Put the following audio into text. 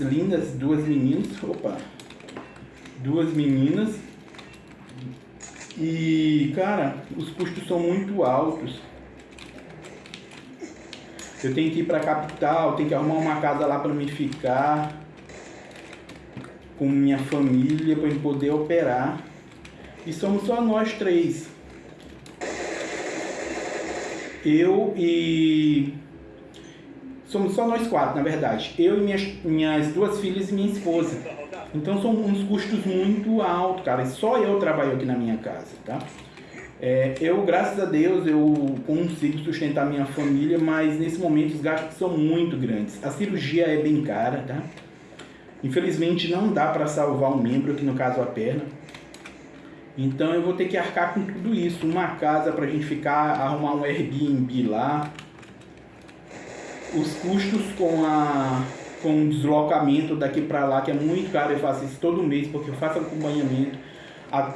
lindas, duas meninas, opa, duas meninas. E, cara, os custos são muito altos. Eu tenho que ir para a capital, tenho que arrumar uma casa lá para me ficar com minha família para poder operar. E somos só nós três. Eu e somos só nós quatro, na verdade. Eu e minhas, minhas duas filhas e minha esposa. Então são uns custos muito altos, cara. Só eu trabalho aqui na minha casa, tá? É, eu, graças a Deus, eu consigo sustentar minha família, mas nesse momento os gastos são muito grandes. A cirurgia é bem cara, tá? Infelizmente não dá para salvar um membro, aqui no caso a perna. Então eu vou ter que arcar com tudo isso. Uma casa para a gente ficar, arrumar um Airbnb lá. Os custos com a com deslocamento daqui para lá, que é muito caro, eu faço isso todo mês, porque eu faço acompanhamento